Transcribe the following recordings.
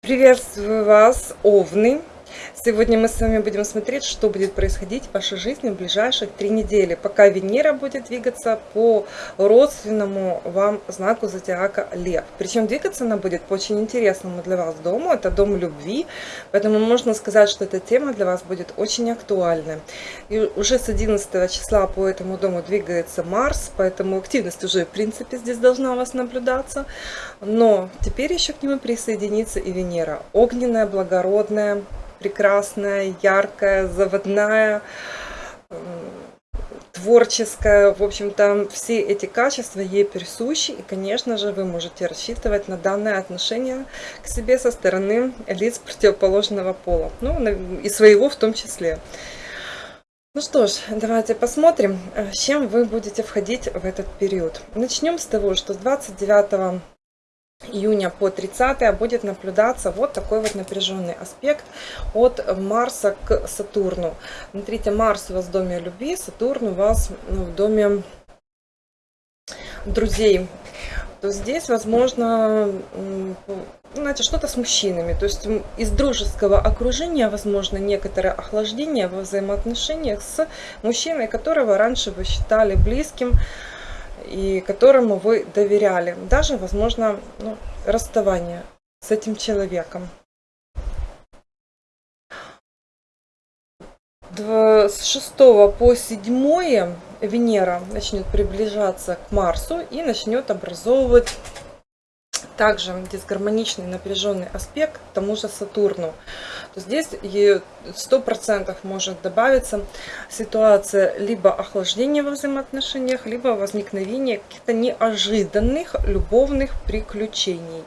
Приветствую вас, Овны! Сегодня мы с вами будем смотреть, что будет происходить в вашей жизни в ближайших три недели, пока Венера будет двигаться по родственному вам знаку зодиака Лев. Причем двигаться она будет по очень интересному для вас дому, это дом любви, поэтому можно сказать, что эта тема для вас будет очень актуальной. И уже с 11 числа по этому дому двигается Марс, поэтому активность уже в принципе здесь должна у вас наблюдаться. Но теперь еще к нему присоединится и Венера, огненная, благородная, прекрасная, яркая, заводная, творческая. В общем-то, все эти качества ей присущи. И, конечно же, вы можете рассчитывать на данное отношение к себе со стороны лиц противоположного пола. Ну, и своего в том числе. Ну что ж, давайте посмотрим, с чем вы будете входить в этот период. Начнем с того, что с 29 июня по 30 будет наблюдаться вот такой вот напряженный аспект от Марса к Сатурну. Смотрите, Марс у вас в доме любви, Сатурн у вас ну, в доме друзей. То здесь, возможно, знаете, что-то с мужчинами. То есть из дружеского окружения, возможно, некоторое охлаждение во взаимоотношениях с мужчиной, которого раньше вы считали близким, и которому вы доверяли. Даже, возможно, ну, расставание с этим человеком. С 6 по 7 Венера начнет приближаться к Марсу и начнет образовывать также дисгармоничный напряженный аспект к тому же Сатурну то здесь сто процентов может добавиться ситуация либо охлаждения во взаимоотношениях, либо возникновения каких-то неожиданных любовных приключений.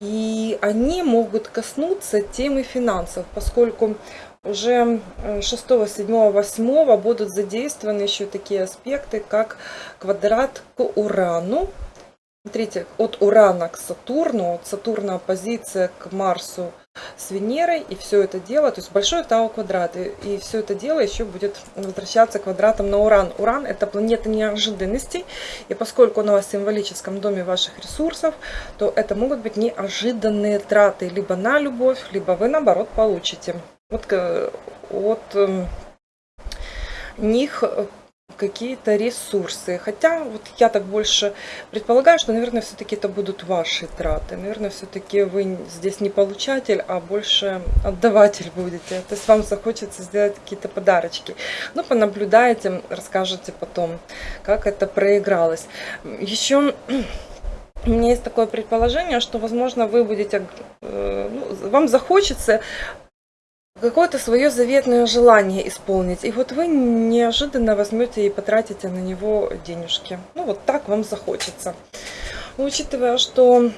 И они могут коснуться темы финансов, поскольку уже 6, 7, 8 будут задействованы еще такие аспекты, как квадрат к Урану. Смотрите, от Урана к Сатурну, от Сатурна оппозиция к Марсу с Венерой, и все это дело, то есть большой Тау квадрат, и, и все это дело еще будет возвращаться квадратом на Уран. Уран это планета неожиданностей, и поскольку он у вас в символическом доме ваших ресурсов, то это могут быть неожиданные траты либо на любовь, либо вы наоборот получите вот э, от эм, них какие-то ресурсы. Хотя вот я так больше предполагаю, что, наверное, все-таки это будут ваши траты. Наверное, все-таки вы здесь не получатель, а больше отдаватель будете. То есть вам захочется сделать какие-то подарочки. Ну, понаблюдаете, расскажете потом, как это проигралось. Еще... У меня есть такое предположение, что, возможно, вы будете, э, ну, вам захочется какое-то свое заветное желание исполнить. И вот вы неожиданно возьмете и потратите на него денежки. Ну вот так вам захочется. Учитывая, что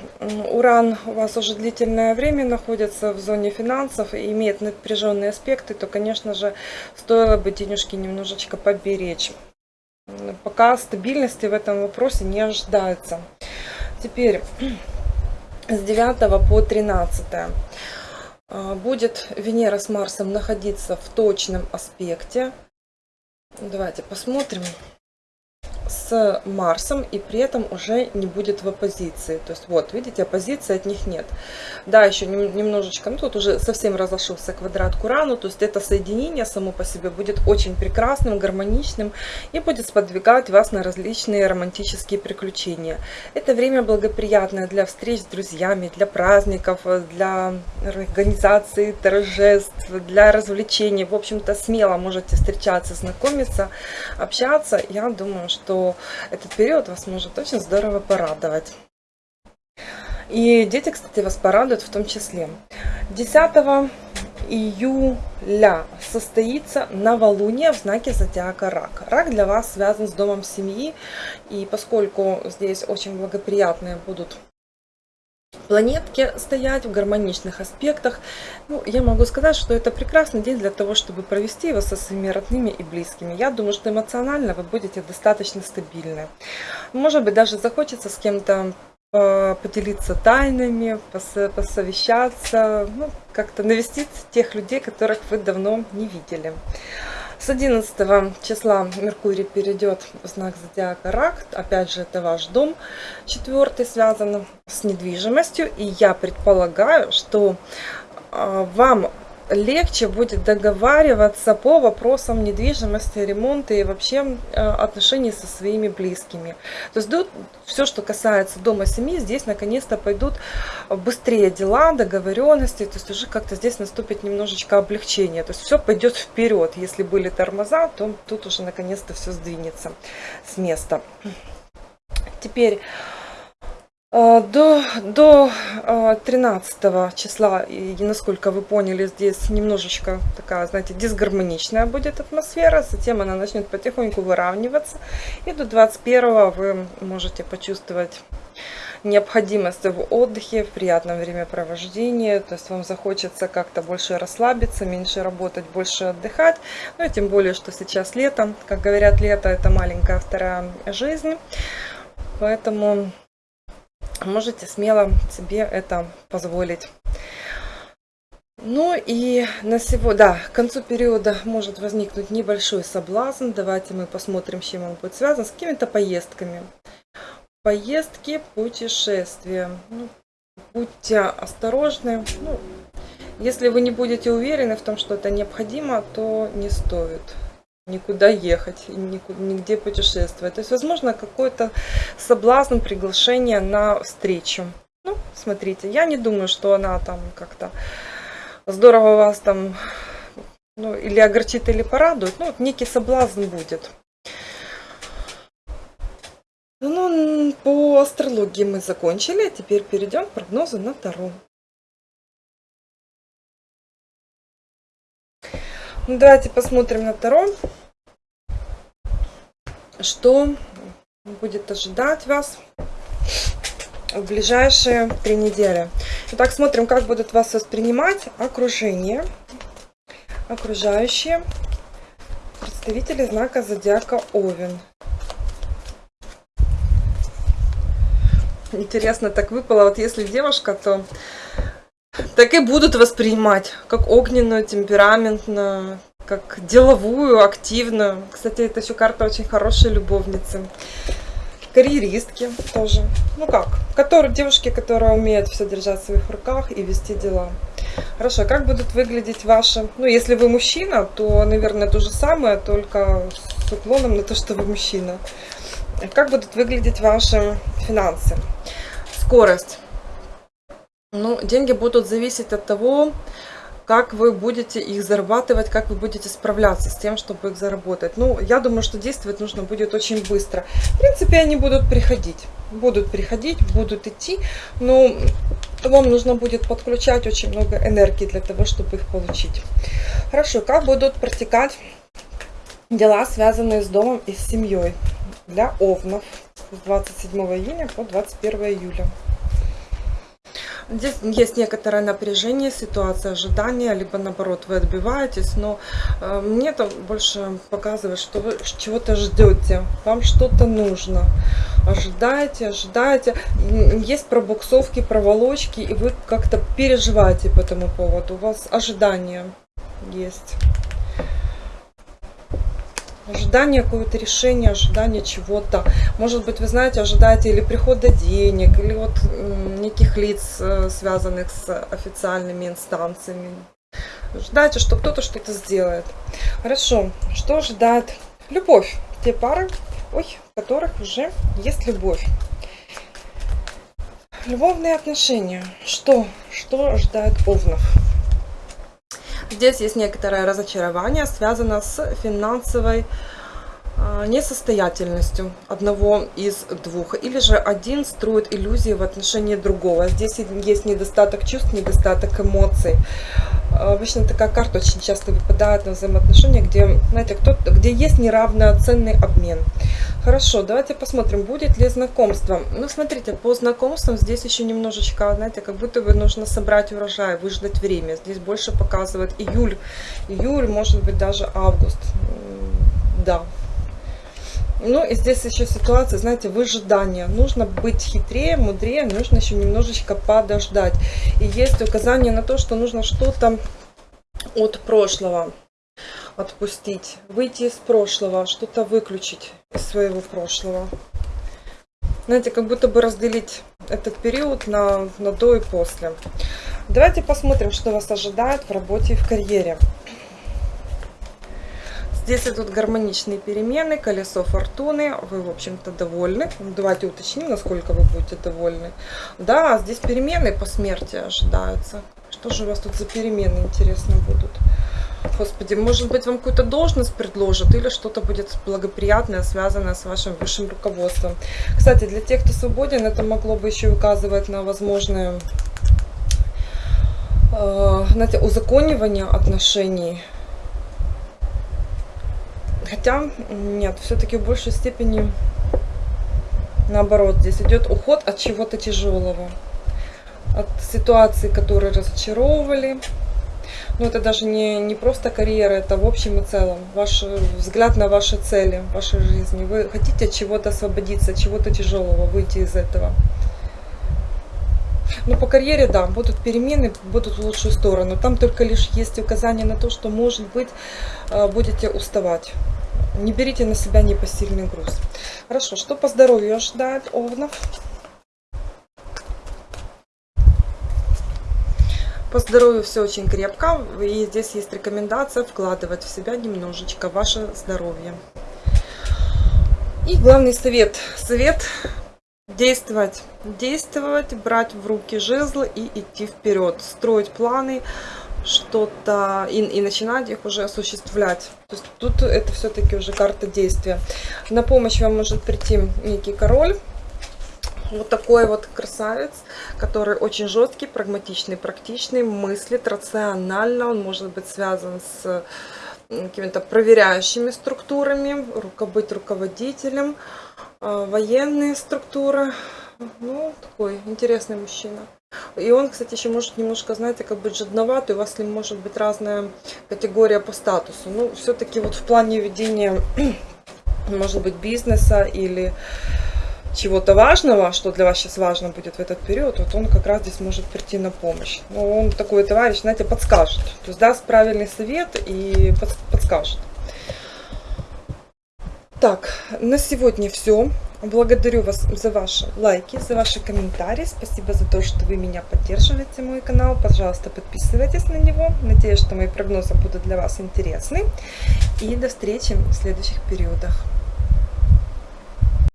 Уран у вас уже длительное время находится в зоне финансов и имеет напряженные аспекты, то, конечно же, стоило бы денежки немножечко поберечь. Пока стабильности в этом вопросе не ожидается. Теперь с 9 по 13. А, будет Венера с Марсом находиться в точном аспекте. Давайте посмотрим с Марсом и при этом уже не будет в оппозиции. То есть вот, видите, оппозиции от них нет. Да, еще немножечко, ну тут уже совсем разошелся квадрат к Урану, то есть это соединение само по себе будет очень прекрасным, гармоничным и будет сподвигать вас на различные романтические приключения. Это время благоприятное для встреч с друзьями, для праздников, для организации торжеств, для развлечений. В общем-то, смело можете встречаться, знакомиться, общаться. Я думаю, что этот период вас может очень здорово порадовать. И дети, кстати, вас порадуют в том числе. 10 июля состоится новолуние в знаке зодиака Рак. Рак для вас связан с домом семьи, и поскольку здесь очень благоприятные будут планетки стоять в гармоничных аспектах. Ну, я могу сказать, что это прекрасный день для того, чтобы провести его со своими родными и близкими. Я думаю, что эмоционально вы будете достаточно стабильны. Может быть, даже захочется с кем-то э, поделиться тайнами, посовещаться, ну, как-то навестить тех людей, которых вы давно не видели. С 11 числа Меркурий перейдет в знак зодиака Рак. Опять же, это ваш дом четвертый, связан с недвижимостью. И я предполагаю, что а, вам легче будет договариваться по вопросам недвижимости, ремонта и вообще э, отношений со своими близкими. То есть все, что касается дома семьи, здесь наконец-то пойдут быстрее дела, договоренности, то есть уже как-то здесь наступит немножечко облегчение. То есть все пойдет вперед. Если были тормоза, то тут уже наконец-то все сдвинется с места. Теперь до, до 13 а, числа, и насколько вы поняли, здесь немножечко такая, знаете, дисгармоничная будет атмосфера. Затем она начнет потихоньку выравниваться. И до 21 вы можете почувствовать необходимость в отдыхе, в приятном времяпровождении. То есть вам захочется как-то больше расслабиться, меньше работать, больше отдыхать. Ну и тем более, что сейчас лето. Как говорят, лето это маленькая вторая жизнь. Поэтому можете смело себе это позволить. Ну и на сегодня, да, к концу периода может возникнуть небольшой соблазн. Давайте мы посмотрим, с чем он будет связан. С какими-то поездками. Поездки, путешествия. Ну, будьте осторожны. Ну, если вы не будете уверены в том, что это необходимо, то не стоит никуда ехать, нигде путешествовать. То есть, возможно, какой-то соблазн, приглашение на встречу. Ну, смотрите, я не думаю, что она там как-то здорово вас там, ну, или огорчит, или порадует. Ну, вот некий соблазн будет. Ну, по астрологии мы закончили, теперь перейдем к прогнозу на Таро. Ну, давайте посмотрим на Таро. Что будет ожидать вас в ближайшие три недели. Итак, смотрим, как будут вас воспринимать окружение, окружающие представители знака зодиака Овен. Интересно так выпало, вот если девушка, то так и будут воспринимать, как огненную, темпераментную, как деловую, активную. Кстати, это еще карта очень хорошей любовницы. Карьеристки тоже. Ну как, которые, девушки, которые умеют все держать в своих руках и вести дела. Хорошо, как будут выглядеть ваши... Ну, если вы мужчина, то, наверное, то же самое, только с уклоном на то, что вы мужчина. Как будут выглядеть ваши финансы? Скорость. Ну, деньги будут зависеть от того, как вы будете их зарабатывать, как вы будете справляться с тем, чтобы их заработать. Ну, я думаю, что действовать нужно будет очень быстро. В принципе, они будут приходить. Будут приходить, будут идти, но вам нужно будет подключать очень много энергии для того, чтобы их получить. Хорошо, как будут протекать дела, связанные с домом и с семьей для овнов с 27 июня по 21 июля. Здесь есть некоторое напряжение, ситуация ожидания, либо наоборот вы отбиваетесь, но э, мне это больше показывает, что вы чего-то ждете, вам что-то нужно. Ожидаете, ожидаете. Есть пробуксовки, проволочки, и вы как-то переживаете по этому поводу. У вас ожидания есть ожидание какого-то решения, ожидание чего-то. Может быть, вы знаете, ожидаете или прихода денег, или вот неких лиц, э, связанных с официальными инстанциями. Ожидаете, что кто-то что-то сделает. Хорошо, что ожидает любовь? Те пары, ой, в которых уже есть любовь. Любовные отношения. Что? Что ожидает Овнов? Здесь есть некоторое разочарование, связано с финансовой несостоятельностью одного из двух. Или же один строит иллюзии в отношении другого. Здесь есть недостаток чувств, недостаток эмоций. А, обычно такая карта очень часто выпадает на взаимоотношения, где, знаете, кто где есть неравноценный обмен. Хорошо, давайте посмотрим, будет ли знакомство. Ну, смотрите, по знакомствам здесь еще немножечко, знаете, как будто бы нужно собрать урожай, выждать время. Здесь больше показывает июль, июль, может быть, даже август. Да, ну и здесь еще ситуация, знаете, выжидания. Нужно быть хитрее, мудрее, нужно еще немножечко подождать. И есть указание на то, что нужно что-то от прошлого отпустить, выйти из прошлого, что-то выключить из своего прошлого. Знаете, как будто бы разделить этот период на, на до и после. Давайте посмотрим, что вас ожидает в работе и в карьере. Здесь идут гармоничные перемены, колесо фортуны, вы, в общем-то, довольны. Давайте уточним, насколько вы будете довольны. Да, здесь перемены по смерти ожидаются. Что же у вас тут за перемены, интересно, будут? Господи, может быть, вам какую-то должность предложат или что-то будет благоприятное, связанное с вашим высшим руководством. Кстати, для тех, кто свободен, это могло бы еще указывать на возможное э, знаете, узаконивание отношений Хотя, нет, все-таки в большей степени наоборот. Здесь идет уход от чего-то тяжелого. От ситуации, которые разочаровывали. Но это даже не, не просто карьера, это в общем и целом. Ваш взгляд на ваши цели вашей жизни. Вы хотите от чего-то освободиться, от чего-то тяжелого, выйти из этого. Ну, по карьере, да, будут перемены, будут в лучшую сторону. Там только лишь есть указание на то, что, может быть, э, будете уставать. Не берите на себя непосильный груз. Хорошо, что по здоровью ожидает Овнов? По здоровью все очень крепко. И здесь есть рекомендация вкладывать в себя немножечко ваше здоровье. И главный совет. Совет действовать. Действовать, брать в руки жезлы и идти вперед. Строить планы, что-то и, и начинать их уже осуществлять. То есть тут это все-таки уже карта действия. На помощь вам может прийти некий король. Вот такой вот красавец, который очень жесткий, прагматичный, практичный, мыслит рационально. Он может быть связан с какими-то проверяющими структурами, быть руководителем, а, военные структуры. Ну, такой интересный мужчина. И он, кстати, еще может немножко, знаете, как бы жадноватый. У вас с ним может быть разная категория по статусу. Ну, все-таки вот в плане ведения, может быть, бизнеса или чего-то важного, что для вас сейчас важно будет в этот период, вот он как раз здесь может прийти на помощь. Но он такой товарищ, знаете, подскажет. То есть даст правильный совет и подскажет. Так, на сегодня все. Благодарю вас за ваши лайки, за ваши комментарии. Спасибо за то, что вы меня поддерживаете, мой канал. Пожалуйста, подписывайтесь на него. Надеюсь, что мои прогнозы будут для вас интересны. И до встречи в следующих периодах.